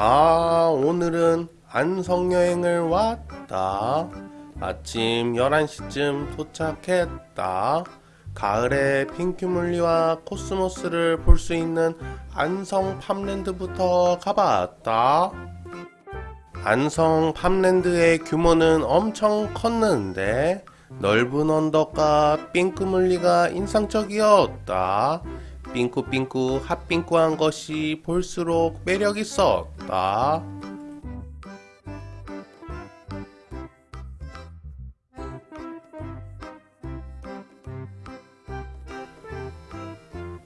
아, 오늘은 안성여행을 왔다. 아침 11시쯤 도착했다. 가을에 핑크뮬리와 코스모스를 볼 수 있는 안성 팜랜드부터 가봤다. 안성 팜랜드의 규모는 엄청 컸는데 넓은 언덕과 핑크뮬리가 인상적이었다. 삥꾸삥꾸 핫삥꾸한 것이 볼수록 매력 있었다.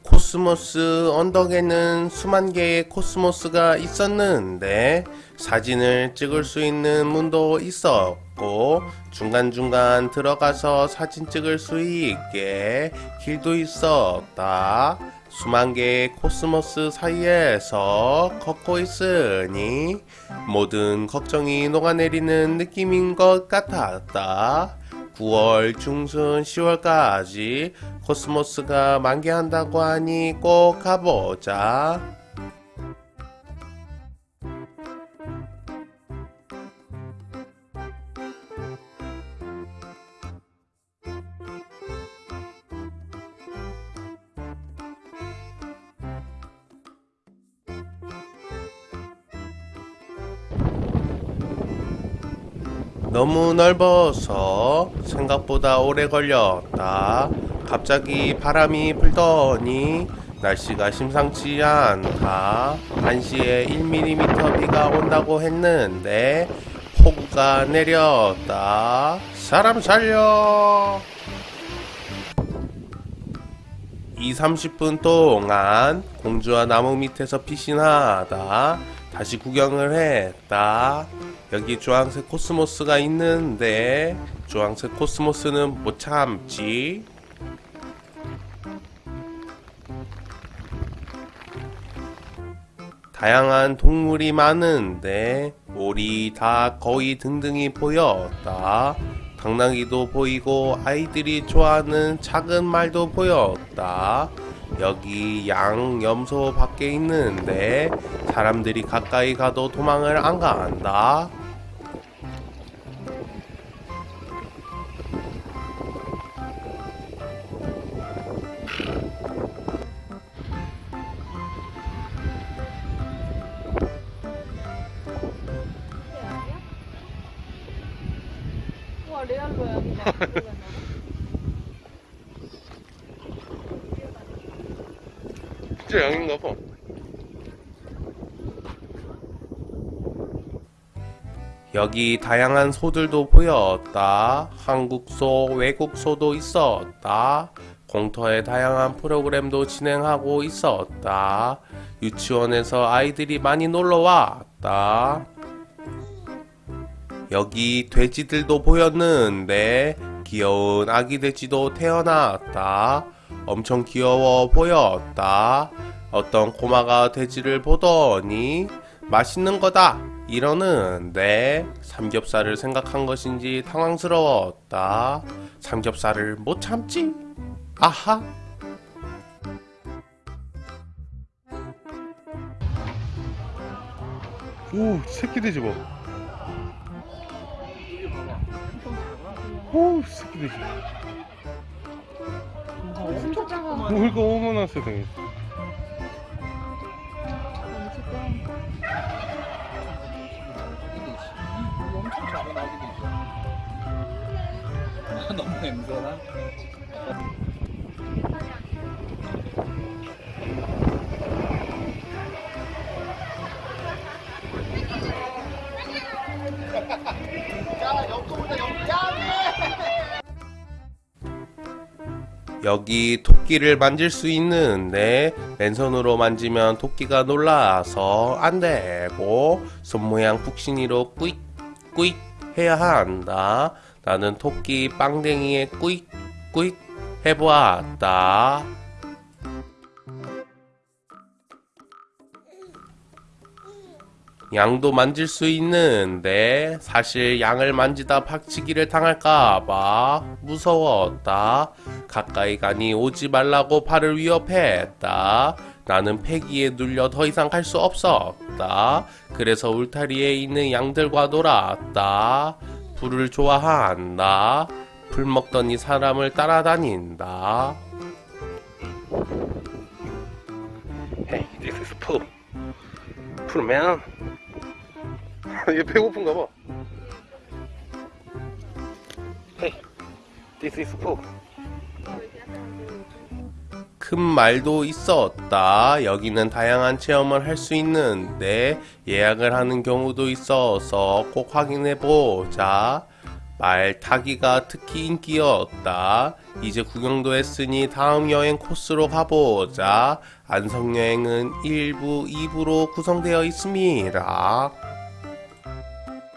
코스모스 언덕에는 수만 개의 코스모스가 있었는데 사진을 찍을 수 있는 문도 있었고 중간중간 들어가서 사진 찍을 수 있게 길도 있었다. 수만 개의 코스모스 사이에서 걷고 있으니 모든 걱정이 녹아내리는 느낌인 것 같았다. 9월 중순 10월까지 코스모스가 만개한다고 하니 꼭 가보자. 너무 넓어서 생각보다 오래 걸렸다. 갑자기 바람이 불더니 날씨가 심상치 않다. 1시에 1mm 비가 온다고 했는데 폭우가 내렸다. 사람 살려! 2, 30분 동안 공주와 나무 밑에서 피신하다 다시 구경을 했다. 여기 주황색 코스모스가 있는데 주황색 코스모스는 못 참지. 다양한 동물이 많은데 오리, 닭, 거위 등등이 보였다. 당나귀도 보이고 아이들이 좋아하는 작은 말도 보였다. 여기 양, 염소 밖에 있는데 사람들이 가까이 가도 도망을 안나 진짜 양인가 봐. 여기 다양한 소들도 보였다. 한국 소, 외국 소도 있었다. 공터에 다양한 프로그램도 진행하고 있었다. 유치원에서 아이들이 많이 놀러 왔다. 여기 돼지들도 보였는데 귀여운 아기 돼지도 태어났다. 엄청 귀여워 보였다. 어떤 꼬마가 돼지를 보더니 맛있는 거다 이러는데 삼겹살을 생각한 것인지 당황스러웠다. 삼겹살을 못 참지. 아하. 오 새끼 돼지 봐. 오 새끼 돼지. 진짜 작아 물가 어머나 세상에. 엄청 작은 아기도 있어. 너무 냄새나? 여기 토끼를 만질 수 있는데 맨손으로 만지면 토끼가 놀라서 안 되고 손 모양 푹신이로 꾸익 꾸익 해야 한다. 나는 토끼 빵댕이에 꾸익 꾸익 해보았다. 양도 만질 수 있는데 사실 양을 만지다 박치기를 당할까봐 무서웠다. 가까이 가니 오지 말라고 발을 위협했다. 나는 폐기에 눌려 더 이상 갈 수 없었다. 그래서 울타리에 있는 양들과 놀았다. 불을 좋아한다. 불 먹더니 사람을 따라다닌다. Hey, this is poop. Poop, man. 얘 배고픈가 봐. Hey, this is poop. 큰 말도 있었다. 여기는 다양한 체험을 할 수 있는데 예약을 하는 경우도 있어서 꼭 확인해 보자. 말 타기가 특히 인기였다. 이제 구경도 했으니 다음 여행 코스로 가보자. 안성 여행은 1부, 2부로 구성되어 있습니다.